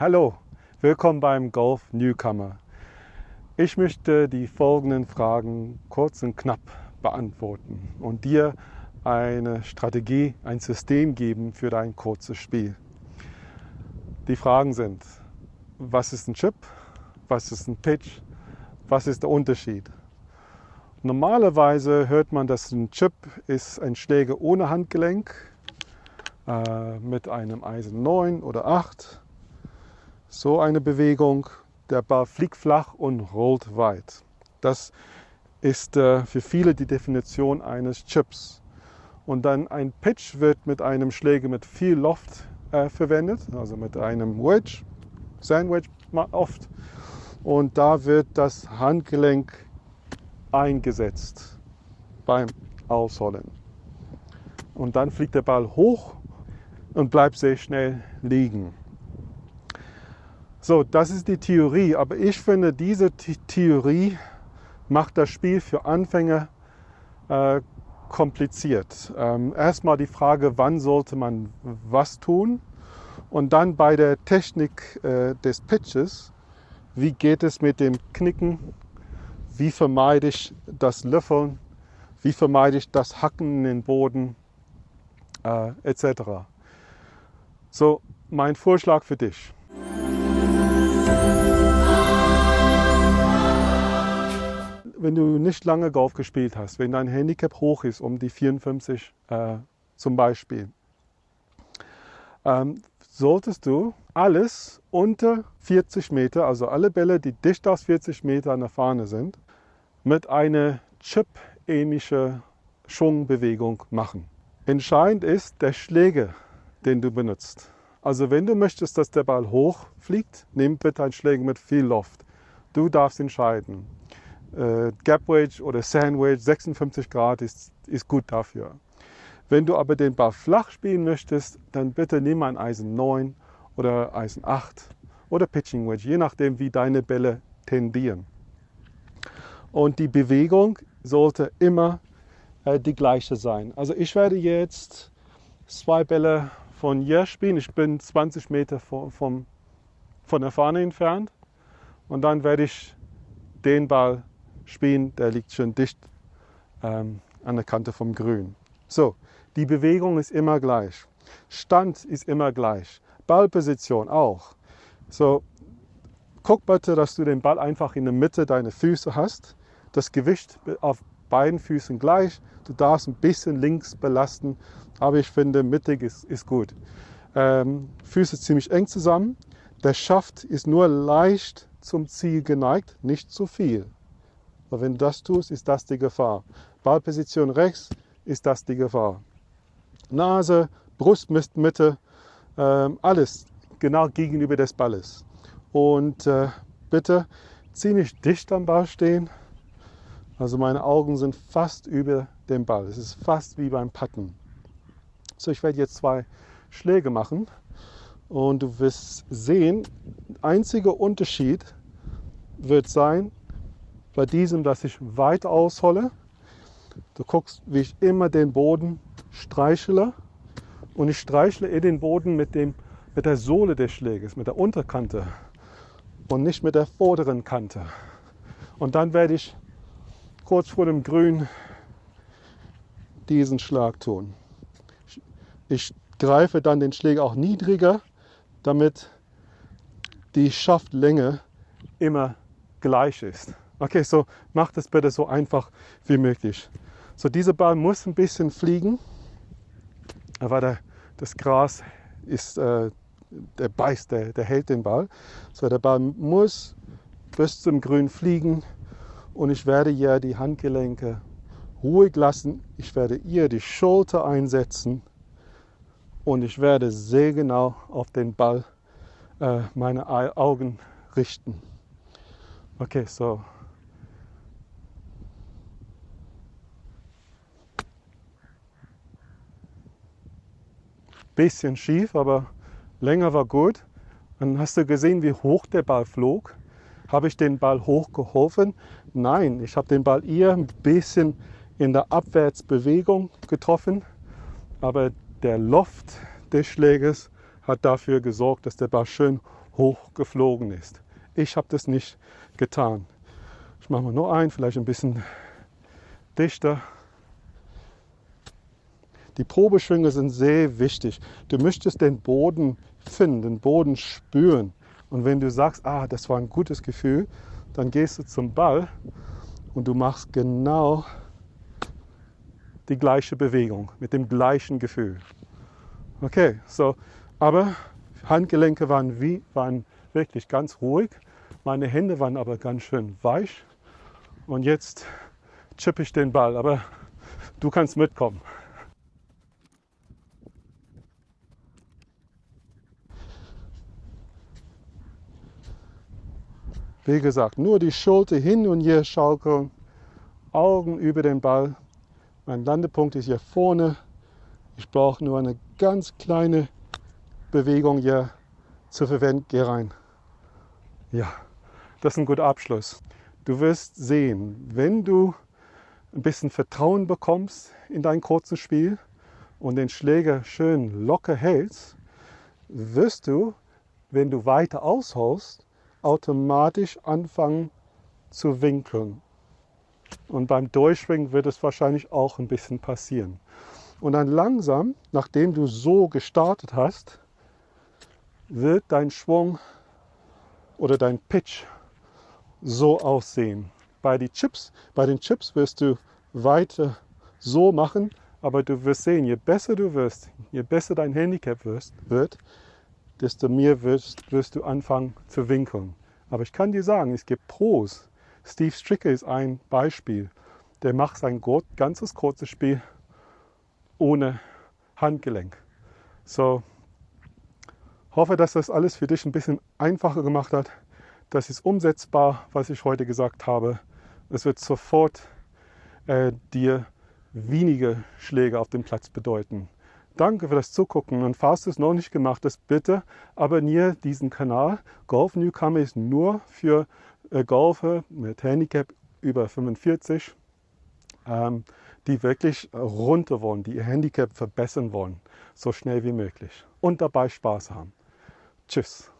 Hallo, willkommen beim Golf Newcomer. Ich möchte die folgenden Fragen kurz und knapp beantworten und dir eine Strategie, ein System geben für dein kurzes Spiel. Die Fragen sind, was ist ein Chip? Was ist ein Pitch? Was ist der Unterschied? Normalerweise hört man, dass ein Chip ist ein Schläger ohne Handgelenk äh, mit einem Eisen 9 oder 8. So eine Bewegung. Der Ball fliegt flach und rollt weit. Das ist äh, für viele die Definition eines Chips. Und dann ein Pitch wird mit einem Schläger mit viel Loft äh, verwendet, also mit einem Wedge, Sandwich oft. Und da wird das Handgelenk eingesetzt beim Ausholen. Und dann fliegt der Ball hoch und bleibt sehr schnell liegen. So, das ist die Theorie, aber ich finde, diese Theorie macht das Spiel für Anfänger äh, kompliziert. Ähm, erstmal die Frage, wann sollte man was tun und dann bei der Technik äh, des Pitches, wie geht es mit dem Knicken, wie vermeide ich das Löffeln, wie vermeide ich das Hacken in den Boden, äh, etc. So, mein Vorschlag für dich. Wenn du nicht lange Golf gespielt hast, wenn dein Handicap hoch ist, um die 54 äh, zum Beispiel, ähm, solltest du alles unter 40 Meter, also alle Bälle, die dicht aus 40 Meter an der Fahne sind, mit einer Chip-ähnlichen Schwungbewegung machen. Entscheidend ist der Schläger, den du benutzt. Also wenn du möchtest, dass der Ball hoch fliegt, nimm bitte einen Schläger mit viel Luft. Du darfst entscheiden. Äh, Gap Wedge oder Sandwich, 56 Grad ist, ist gut dafür. Wenn du aber den Ball flach spielen möchtest, dann bitte nimm ein Eisen 9 oder Eisen 8 oder Pitching Wedge, je nachdem wie deine Bälle tendieren. Und die Bewegung sollte immer äh, die gleiche sein. Also ich werde jetzt zwei Bälle von hier spielen. Ich bin 20 Meter von, vom, von der Fahne entfernt. Und dann werde ich den Ball spielen, der liegt schon dicht ähm, an der Kante vom Grün. So, die Bewegung ist immer gleich. Stand ist immer gleich. Ballposition auch. So, guck bitte, dass du den Ball einfach in der Mitte deiner Füße hast. Das Gewicht auf beiden Füßen gleich. Du darfst ein bisschen links belasten, aber ich finde, mittig ist, ist gut. Ähm, Füße ziemlich eng zusammen. Der Schaft ist nur leicht zum Ziel geneigt, nicht zu viel. Aber wenn du das tust, ist das die Gefahr. Ballposition rechts ist das die Gefahr. Nase, Brustmitte, ähm, alles genau gegenüber des Balles. Und äh, bitte ziemlich dicht am Ball stehen. Also meine Augen sind fast über dem Ball. Es ist fast wie beim Patten. So, ich werde jetzt zwei Schläge machen und du wirst sehen, einziger Unterschied wird sein, bei diesem, dass ich weit aushole. Du guckst, wie ich immer den Boden streichle und ich streichle in den Boden mit, dem, mit der Sohle des Schläges, mit der Unterkante und nicht mit der vorderen Kante. Und dann werde ich kurz vor dem Grün diesen Schlag tun. Ich greife dann den Schläger auch niedriger, damit die Schaftlänge immer gleich ist. Okay, so macht es bitte so einfach wie möglich. So, dieser Ball muss ein bisschen fliegen, aber der, das Gras ist, äh, der beißt, der, der hält den Ball. So, der Ball muss bis zum Grün fliegen und ich werde hier die Handgelenke ruhig lassen. Ich werde ihr die Schulter einsetzen und ich werde sehr genau auf den Ball äh, meine Augen richten. Okay, so. Bisschen schief, aber länger war gut. Dann hast du gesehen, wie hoch der Ball flog. Habe ich den Ball hochgeholfen? Nein, ich habe den Ball eher ein bisschen in der Abwärtsbewegung getroffen, aber der Loft des Schläges hat dafür gesorgt, dass der Ball schön hochgeflogen ist. Ich habe das nicht getan. Ich mache mal nur ein, vielleicht ein bisschen dichter. Die Probeschwünge sind sehr wichtig. Du möchtest den Boden finden, den Boden spüren. Und wenn du sagst, ah, das war ein gutes Gefühl, dann gehst du zum Ball und du machst genau die gleiche Bewegung mit dem gleichen Gefühl. Okay, so, aber Handgelenke waren, wie, waren wirklich ganz ruhig. Meine Hände waren aber ganz schön weich. Und jetzt chippe ich den Ball, aber du kannst mitkommen. Wie gesagt, nur die Schulter hin und her schaukeln, Augen über den Ball. Mein Landepunkt ist hier vorne. Ich brauche nur eine ganz kleine Bewegung hier zu verwenden. Geh rein. Ja, das ist ein guter Abschluss. Du wirst sehen, wenn du ein bisschen Vertrauen bekommst in dein kurzes Spiel und den Schläger schön locker hältst, wirst du, wenn du weiter ausholst, automatisch anfangen zu winkeln. Und beim Durchschwingen wird es wahrscheinlich auch ein bisschen passieren. Und dann langsam, nachdem du so gestartet hast, wird dein Schwung oder dein Pitch so aussehen. Bei, die Chips, bei den Chips wirst du weiter so machen, aber du wirst sehen, je besser du wirst, je besser dein Handicap wirst, wird, desto mehr wirst, wirst du anfangen zu winkeln. Aber ich kann dir sagen, es gibt Pros. Steve Stricker ist ein Beispiel. Der macht sein ganzes kurzes Spiel ohne Handgelenk. So, hoffe, dass das alles für dich ein bisschen einfacher gemacht hat. Das ist umsetzbar, was ich heute gesagt habe. Es wird sofort äh, dir weniger Schläge auf dem Platz bedeuten. Danke für das Zugucken und falls du es noch nicht gemacht hast, bitte abonniere diesen Kanal. Golf Newcomer ist nur für äh, Golfer mit Handicap über 45, ähm, die wirklich runter wollen, die ihr Handicap verbessern wollen, so schnell wie möglich und dabei Spaß haben. Tschüss.